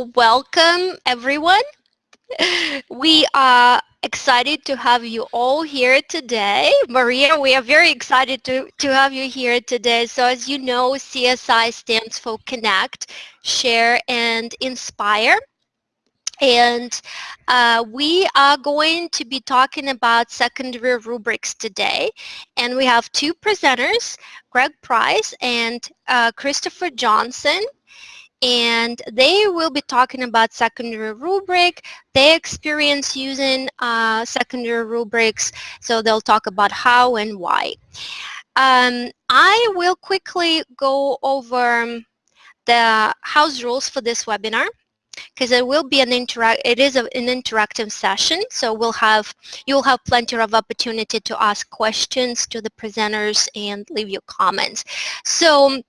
Welcome everyone. We are excited to have you all here today. Maria, we are very excited to, to have you here today. So as you know, CSI stands for Connect, Share, and Inspire. And uh, we are going to be talking about secondary rubrics today. And we have two presenters, Greg Price and uh, Christopher Johnson and they will be talking about secondary rubric, their experience using uh, secondary rubrics, so they'll talk about how and why. Um, I will quickly go over the house rules for this webinar because it will be an interact it is a, an interactive session so we'll have you'll have plenty of opportunity to ask questions to the presenters and leave your comments so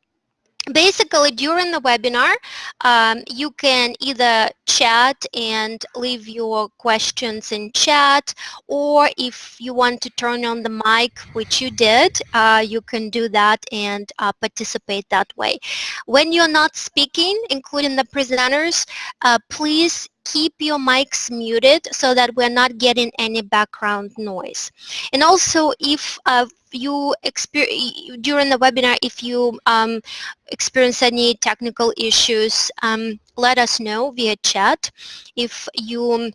basically during the webinar um, you can either chat and leave your questions in chat or if you want to turn on the mic which you did uh, you can do that and uh, participate that way. When you're not speaking including the presenters uh, please keep your mics muted so that we're not getting any background noise. And also if uh, you during the webinar, if you um, experience any technical issues, um, let us know via chat. If you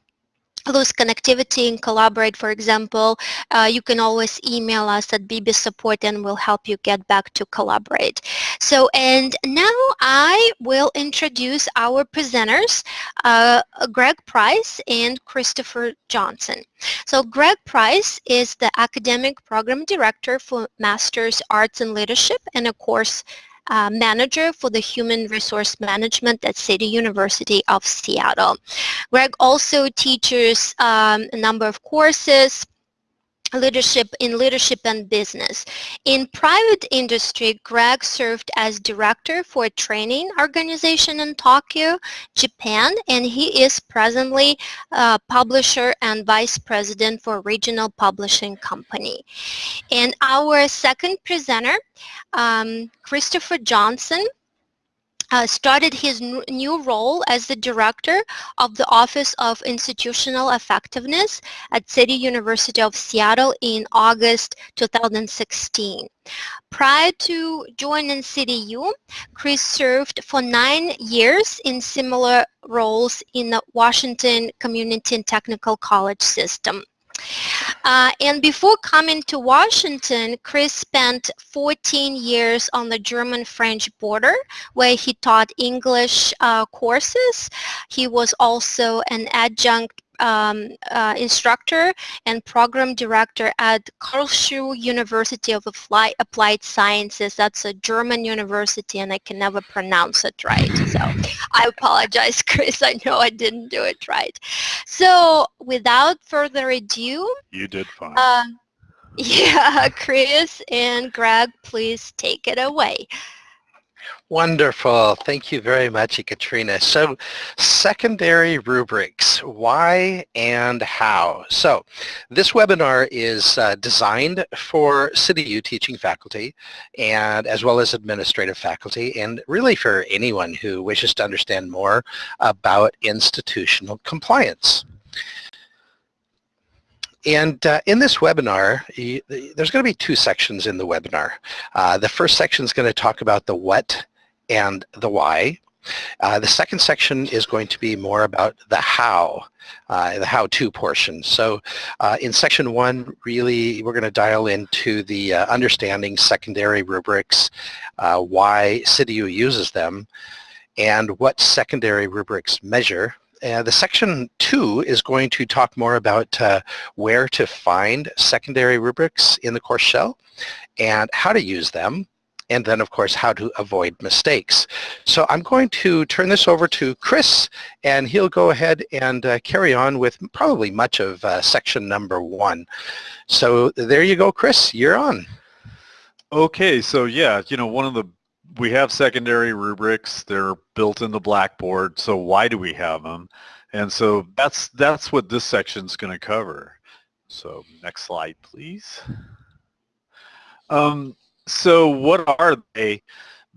lose connectivity and collaborate, for example, uh, you can always email us at BB Support and we'll help you get back to collaborate. So, and now I will introduce our presenters, uh, Greg Price and Christopher Johnson. So Greg Price is the Academic Program Director for Master's Arts and Leadership and a course uh, manager for the human resource management at City University of Seattle. Greg also teaches um, a number of courses leadership in leadership and business. In private industry, Greg served as director for a training organization in Tokyo, Japan, and he is presently publisher and vice president for regional publishing company. And our second presenter, um, Christopher Johnson, uh, started his new role as the director of the Office of Institutional Effectiveness at City University of Seattle in August 2016. Prior to joining CityU, Chris served for nine years in similar roles in the Washington Community and Technical College system. Uh, and before coming to Washington, Chris spent 14 years on the German-French border where he taught English uh, courses. He was also an adjunct um, uh, instructor and program director at Karlsruhe University of Applied Sciences. That's a German university and I can never pronounce it right. So I apologize, Chris. I know I didn't do it right. So without further ado. You did fine. Uh, yeah, Chris and Greg, please take it away. Wonderful. Thank you very much, Katrina. So secondary rubrics, why and how? So this webinar is uh, designed for CityU teaching faculty and as well as administrative faculty and really for anyone who wishes to understand more about institutional compliance. And uh, in this webinar, you, there's going to be two sections in the webinar. Uh, the first section is going to talk about the what and the why. Uh, the second section is going to be more about the how, uh, the how-to portion. So uh, in section one, really, we're going to dial into the uh, understanding secondary rubrics, why CityU uses them, and what secondary rubrics measure, uh, the section two is going to talk more about uh, where to find secondary rubrics in the course shell and how to use them and then of course how to avoid mistakes. So I'm going to turn this over to Chris and he'll go ahead and uh, carry on with probably much of uh, section number one. So there you go Chris, you're on. Okay, so yeah, you know, one of the we have secondary rubrics. They're built into Blackboard. So why do we have them? And so that's that's what this section is going to cover. So next slide, please. Um, so what are they?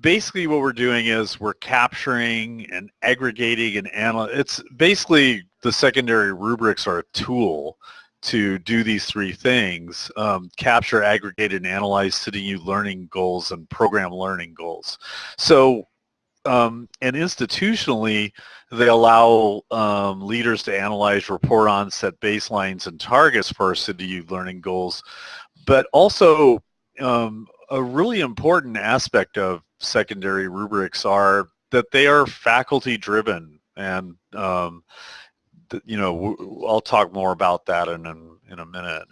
basically what we're doing is we're capturing and aggregating and analyzing. It's basically the secondary rubrics are a tool to do these three things, um, capture, aggregate, and analyze CityU learning goals and program learning goals. So, um, and institutionally, they allow um, leaders to analyze, report on, set baselines and targets for CityU learning goals. But also, um, a really important aspect of secondary rubrics are that they are faculty driven and um, you know I'll talk more about that in, in, in a minute.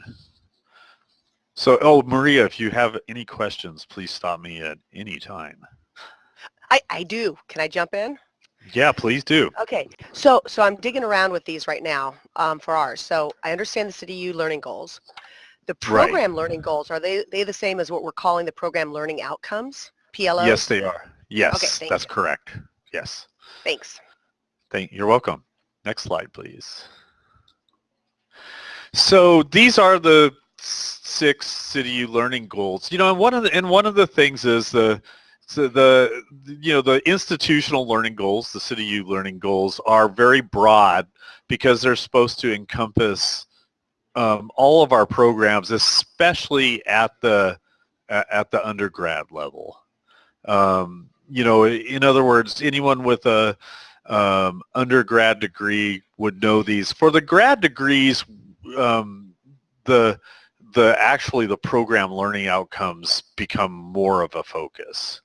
So, oh, Maria, if you have any questions, please stop me at any time. I, I do. Can I jump in? Yeah, please do. Okay, so so I'm digging around with these right now um, for ours. So I understand the CityU learning goals. The program right. learning goals, are they, they the same as what we're calling the program learning outcomes, PLO? Yes, they are. Yes, okay, that's you. correct. Yes. Thanks. Thank, you're welcome. Next slide, please. So these are the six CityU learning goals. You know, and one of the and one of the things is the so the you know the institutional learning goals, the CityU learning goals, are very broad because they're supposed to encompass um, all of our programs, especially at the at the undergrad level. Um, you know, in other words, anyone with a um, undergrad degree would know these. For the grad degrees, um, the the actually the program learning outcomes become more of a focus.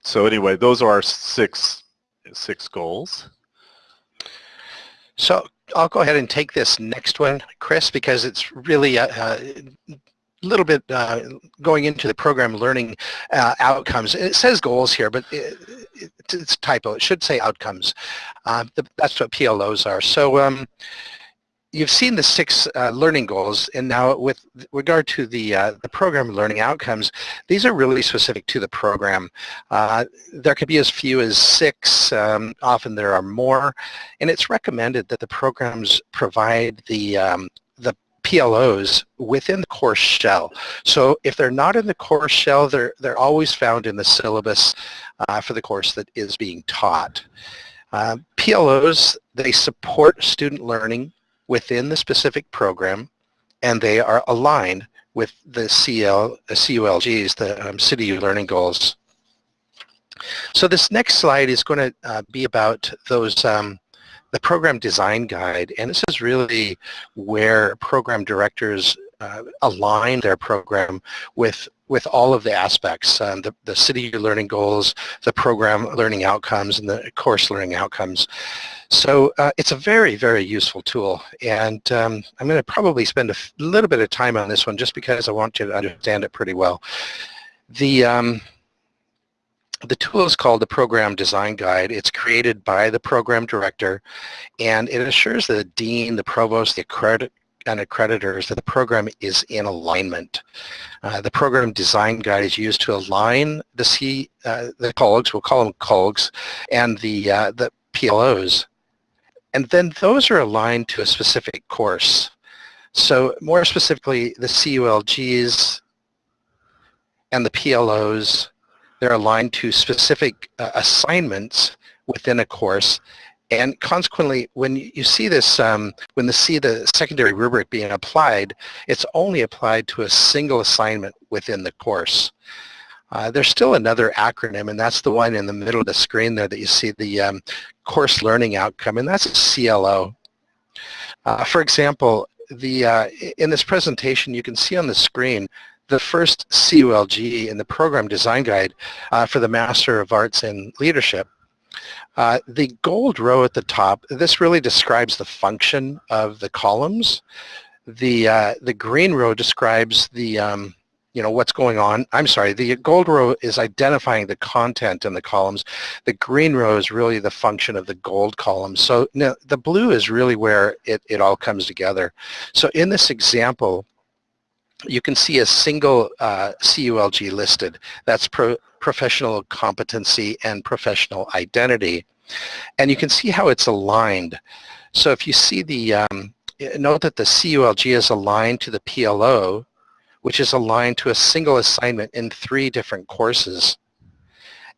So anyway, those are our six six goals. So I'll go ahead and take this next one, Chris, because it's really a, a little bit uh, going into the program learning uh, outcomes. It says goals here, but it, it's typo. It should say outcomes. Uh, that's what PLOs are. So um, you've seen the six uh, learning goals, and now with regard to the uh, the program learning outcomes, these are really specific to the program. Uh, there could be as few as six. Um, often there are more, and it's recommended that the programs provide the um, the PLOs within the course shell. So if they're not in the course shell, they're they're always found in the syllabus uh, for the course that is being taught. Uh, PLOs, they support student learning within the specific program and they are aligned with the CL, uh, CULGs, the um, City Learning Goals. So this next slide is going to uh, be about those um, the program design guide and this is really where program directors uh, align their program with with all of the aspects, um, the, the city learning goals, the program learning outcomes, and the course learning outcomes. So uh, it's a very, very useful tool. And um, I'm going to probably spend a little bit of time on this one just because I want you to understand it pretty well. The, um, the tool is called the Program Design Guide. It's created by the program director, and it assures the dean, the provost, the accredit and accreditors that the program is in alignment. Uh, the program design guide is used to align the C, uh, the CULGs, we'll call them CULGs, and the, uh, the PLOs. And then those are aligned to a specific course. So more specifically, the CULGs and the PLOs, they're aligned to specific uh, assignments within a course and consequently, when you see this, um, when you see the secondary rubric being applied, it's only applied to a single assignment within the course. Uh, there's still another acronym, and that's the one in the middle of the screen there that you see the um, course learning outcome, and that's CLO. Uh, for example, the uh, in this presentation, you can see on the screen the first CULG in the program design guide uh, for the Master of Arts in Leadership uh, the gold row at the top, this really describes the function of the columns. The, uh, the green row describes the, um, you know, what's going on. I'm sorry, the gold row is identifying the content in the columns. The green row is really the function of the gold column. So no, the blue is really where it, it all comes together. So in this example, you can see a single uh, CULG listed. That's pro professional competency and professional identity. And you can see how it's aligned. So if you see the, um, note that the CULG is aligned to the PLO, which is aligned to a single assignment in three different courses.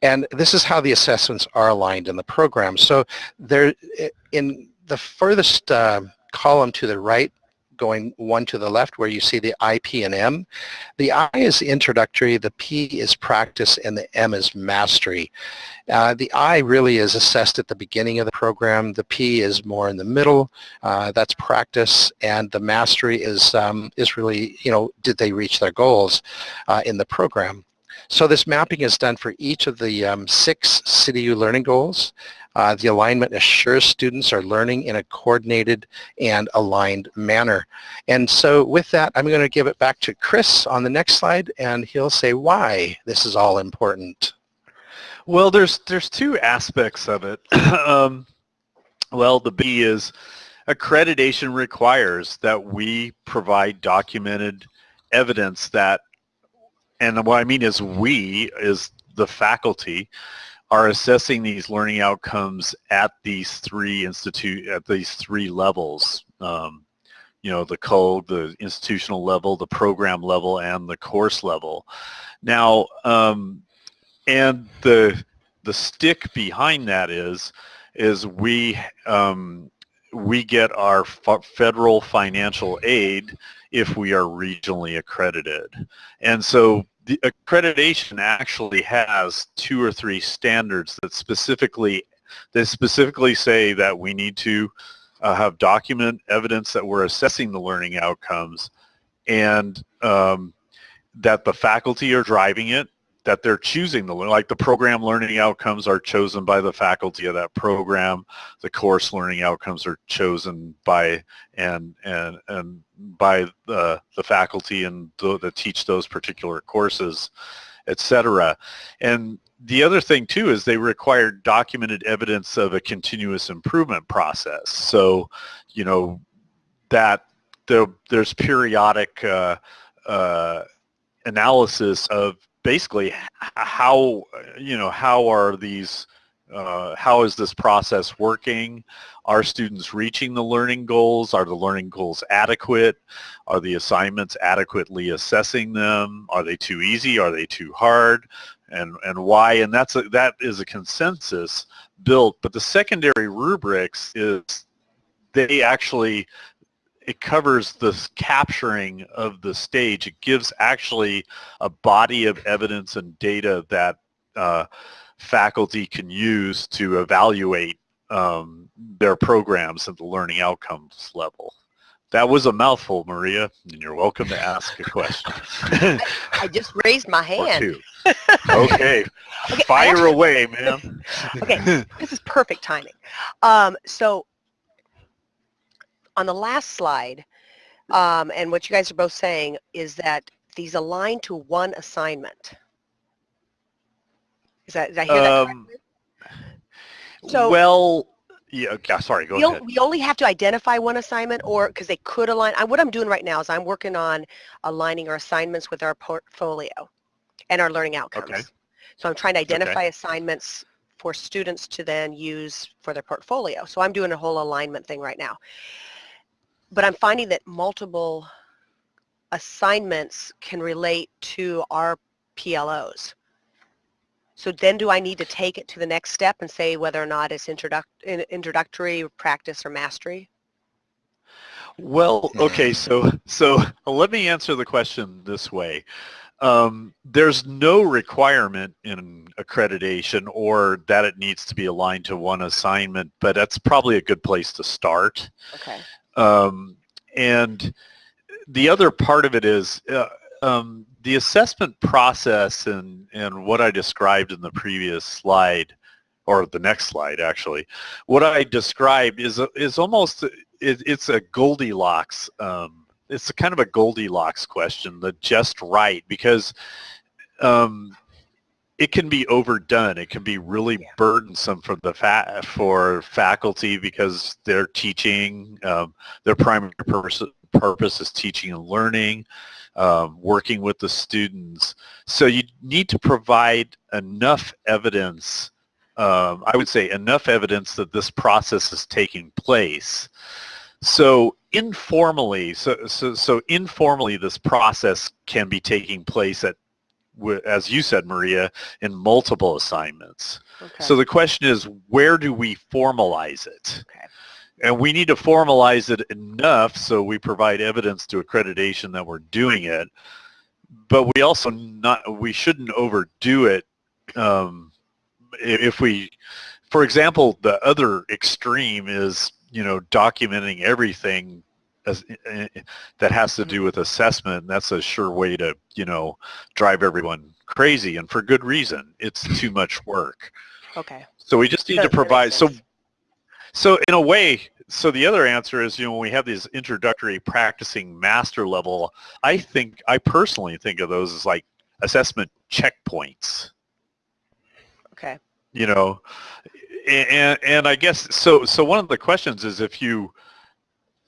And this is how the assessments are aligned in the program. So there, in the furthest uh, column to the right, going one to the left where you see the I, P, and M. The I is introductory, the P is practice, and the M is mastery. Uh, the I really is assessed at the beginning of the program. The P is more in the middle. Uh, that's practice, and the mastery is um, is really you know did they reach their goals uh, in the program. So this mapping is done for each of the um, six CityU learning goals. Uh, the alignment assures students are learning in a coordinated and aligned manner. And so with that, I'm going to give it back to Chris on the next slide, and he'll say why this is all important. Well, there's there's two aspects of it. um, well, the B is accreditation requires that we provide documented evidence that, and what I mean is we, is the faculty, are assessing these learning outcomes at these three institute at these three levels. Um, you know, the code, the institutional level, the program level, and the course level. Now, um, and the the stick behind that is is we um, we get our federal financial aid if we are regionally accredited. And so the accreditation actually has two or three standards that specifically that specifically say that we need to uh, have document evidence that we're assessing the learning outcomes and um, that the faculty are driving it that they're choosing the like the program learning outcomes are chosen by the faculty of that program. The course learning outcomes are chosen by and and and by the the faculty and the, that teach those particular courses etc and the other thing too is they require documented evidence of a continuous improvement process. So you know that there, there's periodic uh, uh, analysis of basically how you know how are these uh, how is this process working? Are students reaching the learning goals? Are the learning goals adequate? Are the assignments adequately assessing them? Are they too easy? Are they too hard? And, and why? And that's a, that is a consensus built. But the secondary rubrics is they actually it covers the capturing of the stage. It gives actually a body of evidence and data that uh, faculty can use to evaluate um, their programs at the learning outcomes level. That was a mouthful, Maria, and you're welcome to ask a question. I just raised my hand. Okay. okay Fire actually, away, man. okay, this is perfect timing. Um, so on the last slide, um, and what you guys are both saying is that these align to one assignment. Is that, did I hear um, that So, well, yeah, sorry, go we ahead. We only have to identify one assignment or because they could align. I, what I'm doing right now is I'm working on aligning our assignments with our portfolio and our learning outcomes. Okay. So I'm trying to identify okay. assignments for students to then use for their portfolio. So I'm doing a whole alignment thing right now but I'm finding that multiple assignments can relate to our PLOs. So then do I need to take it to the next step and say whether or not it's introduct introductory, practice, or mastery? Well, okay, so so let me answer the question this way. Um, there's no requirement in accreditation or that it needs to be aligned to one assignment, but that's probably a good place to start. Okay. Um, and the other part of it is uh, um, the assessment process and, and what I described in the previous slide, or the next slide actually, what I described is, is almost, it, it's a Goldilocks, um, it's a kind of a Goldilocks question, the just right, because um, it can be overdone. It can be really yeah. burdensome for the fa- for faculty because they're teaching. Um, their primary purpose purpose is teaching and learning, um, working with the students. So you need to provide enough evidence. Um, I would say enough evidence that this process is taking place. So informally, so, so, so informally, this process can be taking place at as you said, Maria, in multiple assignments. Okay. So the question is, where do we formalize it? Okay. And we need to formalize it enough so we provide evidence to accreditation that we're doing it. But we also not, we shouldn't overdo it um, if we, for example, the other extreme is, you know, documenting everything as, uh, that has to do with assessment. That's a sure way to, you know, drive everyone crazy and for good reason. It's too much work. Okay. So we just need to That- that makes provide, so so in a way, so the other answer is, you know, when we have these introductory practicing master level, I think, I personally think of those as like assessment checkpoints, Okay. you know, and, and I guess, so, so one of the questions is if you,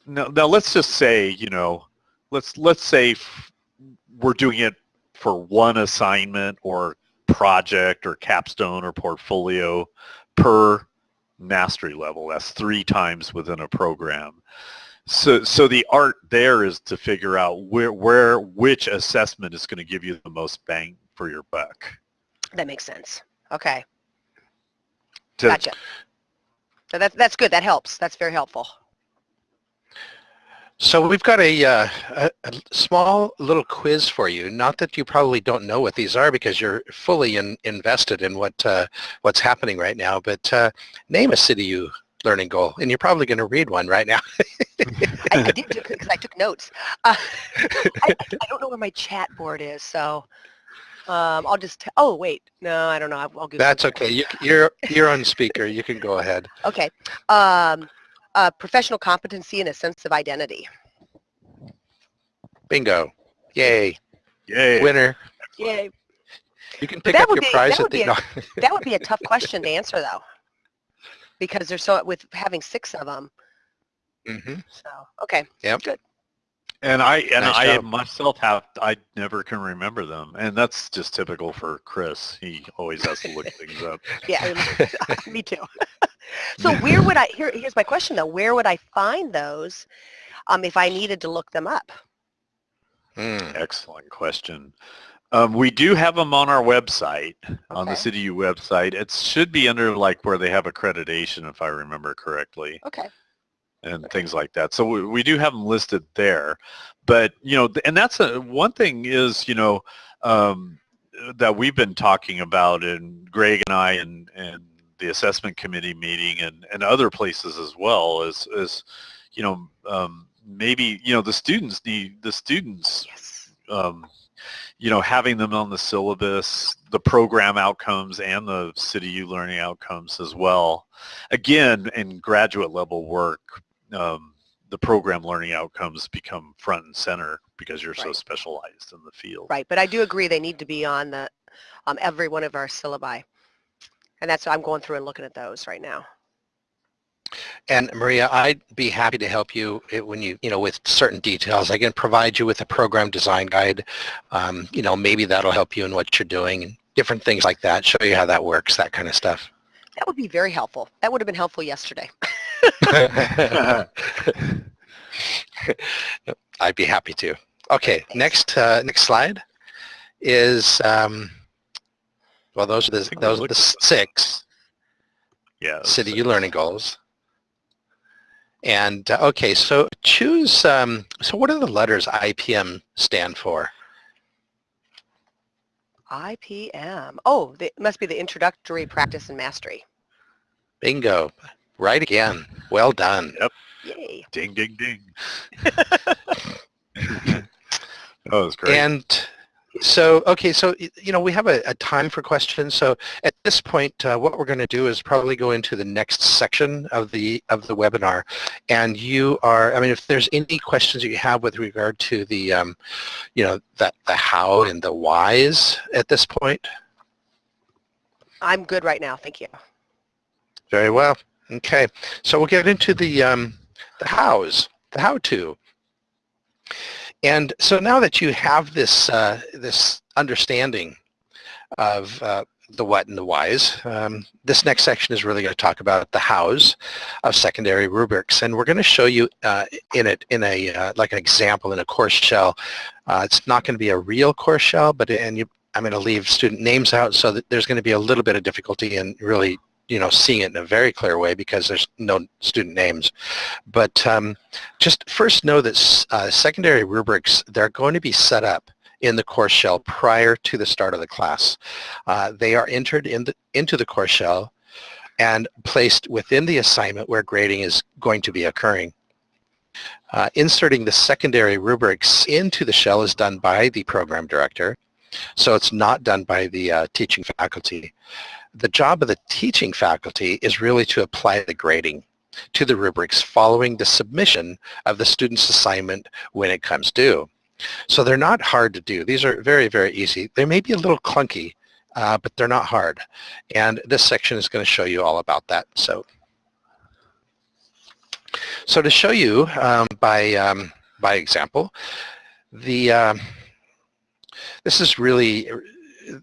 now, now let's just say, you know, let's, let's say f- we're doing it for one assignment or project or capstone or portfolio per mastery level. That's three times within a program. So, so the art there is to figure out where, where, which assessment is going to give you the most bang for your buck. That makes sense. Okay. To- Gotcha. So that's, that's good. That helps. That's very helpful. So we've got a, uh, a, a small little quiz for you. Not that you probably don't know what these are because you're fully in, invested in what uh, what's happening right now. But uh, name a CityU learning goal, and you're probably going to read one right now. I, I did because I took notes. Uh, I, I don't know where my chat board is, so um, I'll just. Oh wait, no, I don't know. I'll, I'll That's okay. You, you're you're on speaker. You can go ahead. Okay. Um, uh, professional competency and a sense of identity. Bingo. Yay. Yay. Winner. Yay. You can pick that up would your be- prize at the. be a- no. That would be a tough question to answer though, because there's so with having six of them. Mm -hmm. So okay. Yeah. Good. And I and Nice I job. myself have I never can remember them, and that's just typical for Chris. He always has to look things up. Yeah, me too. so where would I? Here, here's my question though. Where would I find those um, if I needed to look them up? Mm. Excellent question. Um, we do have them on our website, on the Okay. CityU website. It should be under like where they have accreditation, if I remember correctly, Okay. and things like that. So we, we do have them listed there. But you know, and that's a one thing is you know um, that we've been talking about, and Greg and I, and and the assessment committee meeting, and and other places as well, is is you know um, maybe you know the students need the students Yes. um, you know, having them on the syllabus, the program outcomes and the city U learning outcomes as well. Again, in graduate level work, um, the program learning outcomes become front and center because you're so specialized in the field. Right, but I do agree they need to be on the um, every one of our syllabi, and that's I'm going through and looking at those right now. And Maria, I'd be happy to help you when you, you know, with certain details. I can provide you with a program design guide. Um, you know, maybe that'll help you in what you're doing and different things like that. Show you how that works, that kind of stuff. That would be very helpful. That would have been helpful yesterday. I'd be happy to. Okay, next uh, next slide is um, well, those are the those are the six yeah. city so- U learning goals. And uh, okay, so choose. Um, so what do the letters IPM stand for? IPM. Oh, the, it must be the introductory practice and mastery. Bingo! Right again. Well done. Yep. Yay. Ding, ding, ding. that was great. And so, okay, so, you know, we have a, a time for questions. So at this point, uh, what we're going to do is probably go into the next section of the, of the webinar. And you are, I mean, if there's any questions that you have with regard to the, um, you know, the, the how and the whys at this point, I'm good right now. Thank you. very well. Okay, so we'll get into the, um, the hows, the how-to. And so now that you have this, uh, this understanding of uh, the what and the whys, um, this next section is really going to talk about the hows of secondary rubrics. And we're going to show you uh, in it in a, uh, like an example in a course shell. Uh, it's not going to be a real course shell, but and you I'm going to leave student names out so that there's going to be a little bit of difficulty in really you know, seeing it in a very clear way because there's no student names. But um, just first know that uh, secondary rubrics, they're going to be set up in the course shell prior to the start of the class. Uh, they are entered in the, into the course shell and placed within the assignment where grading is going to be occurring. Uh, inserting the secondary rubrics into the shell is done by the program director, so it's not done by the uh, teaching faculty. The job of the teaching faculty is really to apply the grading to the rubrics following the submission of the student's assignment when it comes due. So they're not hard to do. These are very, very easy. They may be a little clunky, uh, but they're not hard. And this section is going to show you all about that. So, so to show you um, by, um, by example, the, uh, this is really,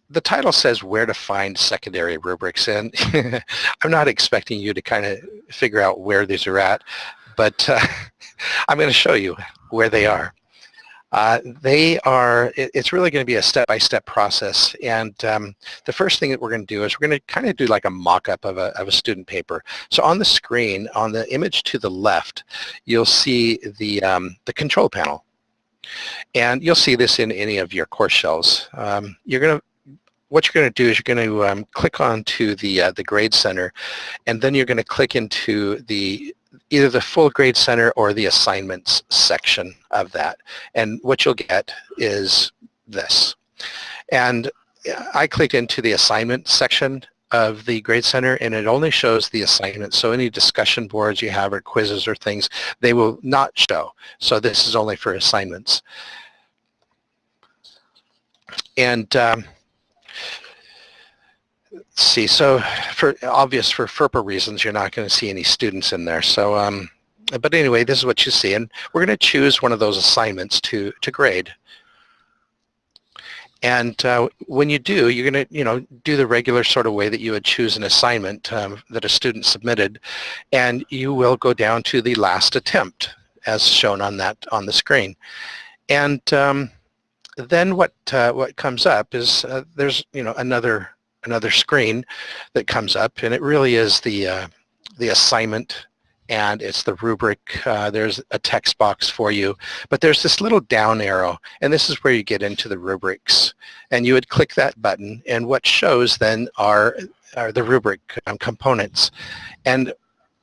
the title says where to find secondary rubrics and I'm not expecting you to kind of figure out where these are at, but uh, I'm going to show you where they are. Uh, they are, it, it's really going to be a step-by-step -step process. And um, the first thing that we're going to do is we're going to kind of do like a mock-up of a, of a student paper. So on the screen, on the image to the left, you'll see the, um, the control panel. And you'll see this in any of your course shells. Um, you're going to what you're going to do is you're going to um, click on to the uh, the grade center and then you're going to click into the either the full grade center or the assignments section of that. And what you'll get is this. And I clicked into the assignment section of the Grade Center and it only shows the assignments. So any discussion boards you have or quizzes or things, they will not show. So this is only for assignments. And um, Let's see, so for obvious for FERPA reasons, you're not going to see any students in there. So, um, but anyway, this is what you see, and we're going to choose one of those assignments to to grade. And uh, when you do, you're going to, you know, do the regular sort of way that you would choose an assignment um, that a student submitted, and you will go down to the last attempt, as shown on that on the screen. And um, then what uh, what comes up is uh, there's, you know, another another screen that comes up and it really is the uh, the assignment and it's the rubric. Uh, there's a text box for you, but there's this little down arrow, and this is where you get into the rubrics. And you would click that button, and what shows then are, are the rubric um, components. And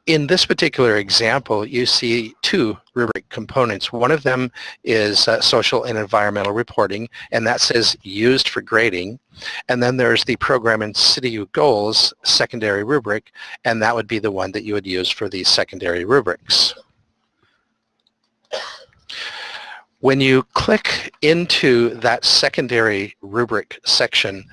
in this particular example, you see two rubric components. One of them is uh, social and environmental reporting, and that says used for grading. And then there's the program and city goals secondary rubric, and that would be the one that you would use for these secondary rubrics. When you click into that secondary rubric section,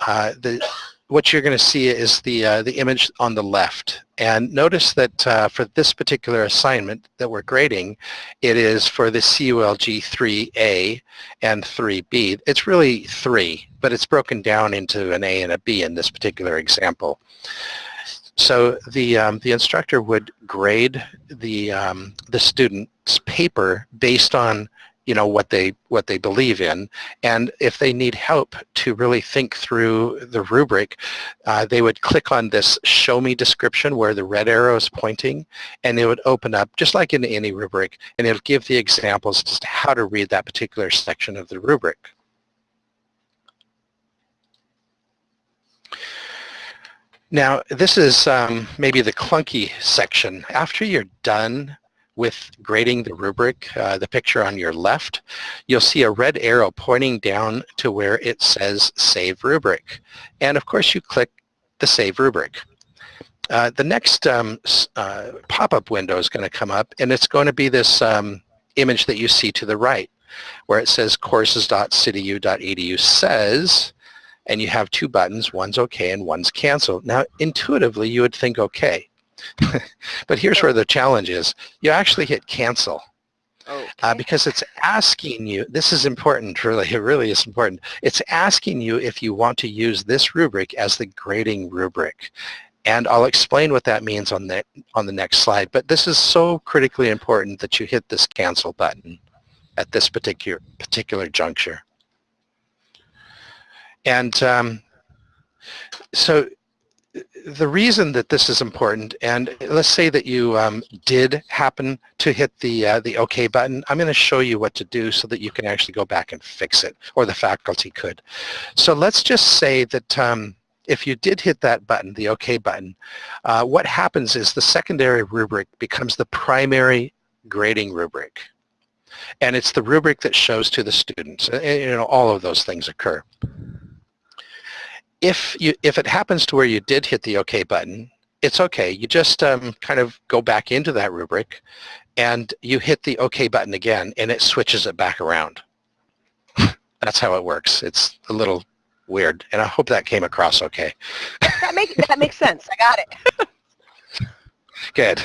uh, the what you're going to see is the, uh, the image on the left. And notice that uh, for this particular assignment that we're grading, it is for the CULG 3A and 3B. It's really 3, but it's broken down into an A and a B in this particular example. So the, um, the instructor would grade the, um, the student's paper based on you know what they what they believe in and if they need help to really think through the rubric uh, they would click on this show me description where the red arrow is pointing and it would open up just like in any rubric and it'll give the examples to how to read that particular section of the rubric Now, this is um, maybe the clunky section. After you're done with grading the rubric, uh, the picture on your left, you'll see a red arrow pointing down to where it says Save Rubric. And of course you click the Save Rubric. Uh, the next um, uh, pop-up window is going to come up and it's going to be this um, image that you see to the right where it says courses.cityu.edu says and you have two buttons, one's OK and one's cancel. Now intuitively you would think OK. but here's where the challenge is. You actually hit cancel. Okay. Uh, because it's asking you, this is important, really, it really is important. It's asking you if you want to use this rubric as the grading rubric. And I'll explain what that means on the, on the next slide. But this is so critically important that you hit this cancel button at this particular, particular juncture. And um, so the reason that this is important, and let's say that you um, did happen to hit the uh, the OK button, I'm going to show you what to do so that you can actually go back and fix it, or the faculty could. So let's just say that um, if you did hit that button, the OK button, uh, what happens is the secondary rubric becomes the primary grading rubric. And it's the rubric that shows to the students. Uh, you know, all of those things occur if you if it happens to where you did hit the OK button, it's okay. You just um, kind of go back into that rubric and you hit the OK button again and it switches it back around. That's how it works. It's a little weird and I hope that came across okay. that, makes, that makes sense. I got it. Good.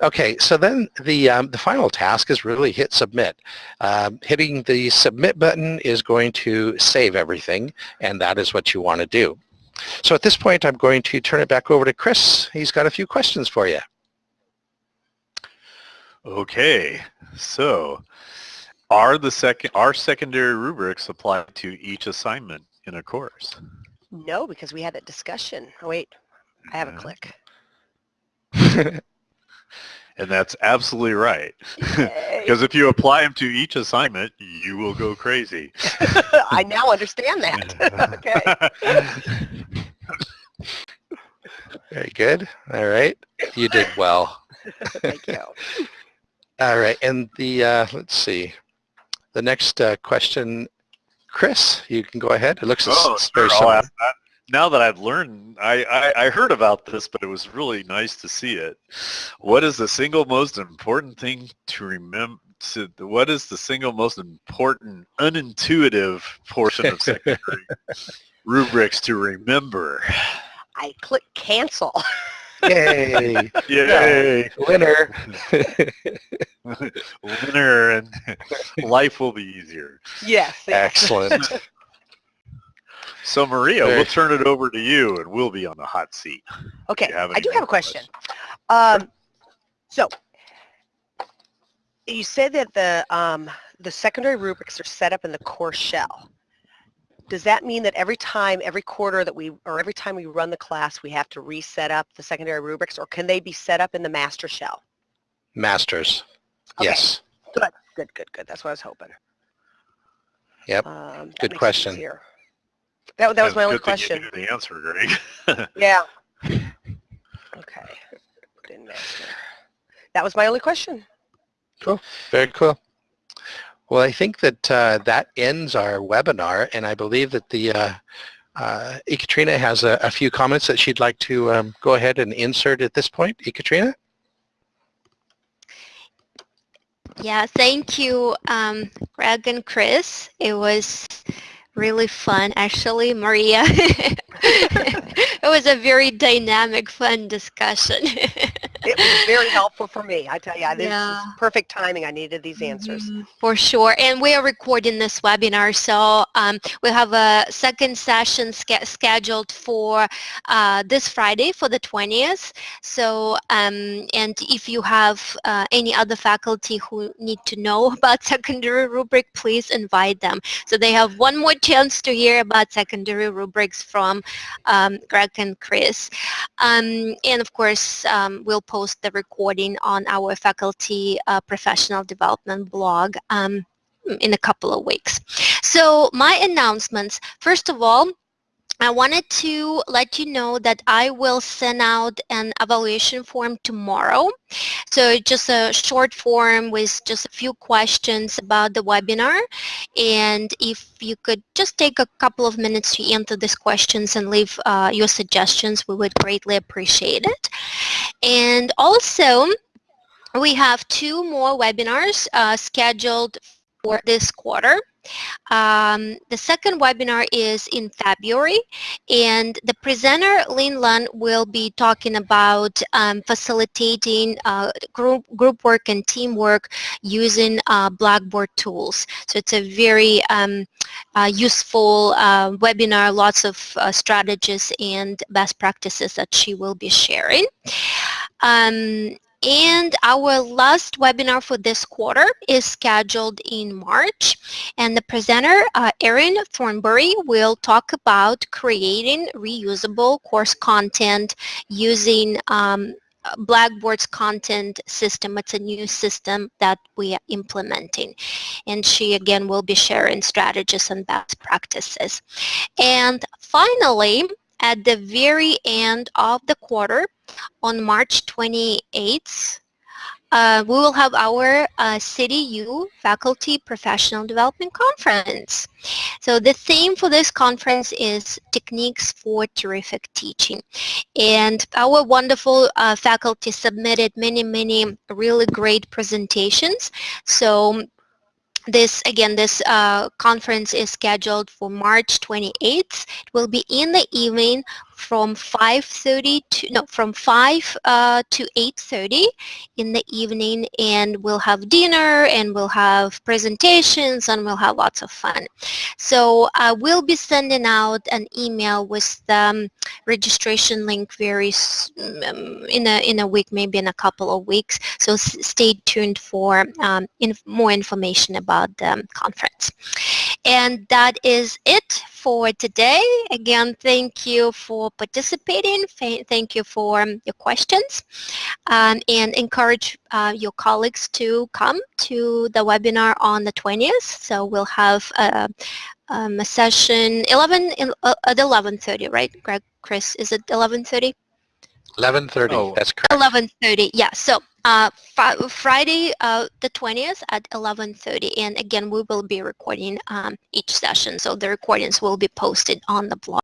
Okay, so then the, um, the final task is really hit submit. Um, hitting the submit button is going to save everything, and that is what you want to do. So at this point, I'm going to turn it back over to Chris. He's got a few questions for you. Okay, so are the second are secondary rubrics applied to each assignment in a course? No, because we had that discussion. Oh wait, I have a click. And that's absolutely right. Because if you apply them to each assignment, you will go crazy. I now understand that. okay. Very good. All right. You did well. Thank you. All right. And the, uh, let's see, the next uh, question, Chris, you can go ahead. It looks oh, very sure. similar now that I've learned, I, I, I, heard about this, but it was really nice to see it. What is the single most important thing to remember? To, what is the single most important unintuitive portion of secondary rubrics to remember? I click cancel. Yay! Yay! Winner! Winner, and life will be easier. Yes. Excellent. So Maria, we'll turn it over to you and we'll be on the hot seat. Okay, I do have a question. Um, so you said that the um, the secondary rubrics are set up in the course shell. Does that mean that every time, every quarter that we, or every time we run the class, we have to reset up the secondary rubrics, or can they be set up in the master shell? Masters. Okay. Yes. Good, good, good, good. That's what I was hoping. Yep. Um, good question. That, that was my only question. the answer, Greg. yeah. Okay. That was my only question. Cool. Very cool. Well, I think that uh, that ends our webinar, and I believe that the uh, uh, Ekaterina has a, a, few comments that she'd like to um, go ahead and insert at this point. Ekaterina? Yeah, thank you, um, Greg and Chris. It was really fun actually Maria. It was a very dynamic fun discussion it was very helpful for me. I tell you, this yeah. is perfect timing. I needed these answers. Mm-hmm. For sure. And we are recording this webinar, so um, we have a second session scheduled for uh, this Friday for the 20th. So, um, and if you have uh, any other faculty who need to know about secondary rubric, please invite them. So they have one more chance to hear about secondary rubrics from um, Greg and Chris. Um, and of course, um, we'll post the recording on our faculty uh, professional development blog um, in a couple of weeks. So my announcements, first of all, I wanted to let you know that I will send out an evaluation form tomorrow. So just a short form with just a few questions about the webinar. And if you could just take a couple of minutes to answer these questions and leave uh, your suggestions, we would greatly appreciate it. And also, we have two more webinars uh, scheduled for this quarter. Um, the second webinar is in February and the presenter Lin Lun will be talking about um, facilitating uh, group, group work and teamwork using uh, Blackboard tools. So it's a very um, uh, useful uh, webinar, lots of uh, strategies and best practices that she will be sharing. Um, and our last webinar for this quarter is scheduled in March. And the presenter, uh, Erin Thornbury, will talk about creating reusable course content using um, Blackboard's content system. It's a new system that we are implementing. And she, again, will be sharing strategies and best practices. And finally, at the very end of the quarter, on March 28th, uh, we will have our uh, Faculty Professional Development Conference. So the theme for this conference is Techniques for Terrific Teaching. And our wonderful uh, faculty submitted many, many really great presentations. So this again this uh, conference is scheduled for March 28th it will be in the evening from 5.30 to, no, from 5 uh, to 8.30 in the evening and we'll have dinner and we'll have presentations and we'll have lots of fun. So I will be sending out an email with the um, registration link very um, in a in a week, maybe in a couple of weeks. So stay tuned for um, more information about the conference. And that is it for today. Again, thank you for participating. Thank you for um, your questions. Um, and encourage uh, your colleagues to come to the webinar on the 20th. So we'll have a, um, a session 11 uh, at 11.30, right, Greg, Chris? Is it 11.30? 11.30, oh. that's correct. 11.30, yeah. So uh, Friday uh, the 20th at 11.30 and again we will be recording um, each session so the recordings will be posted on the blog.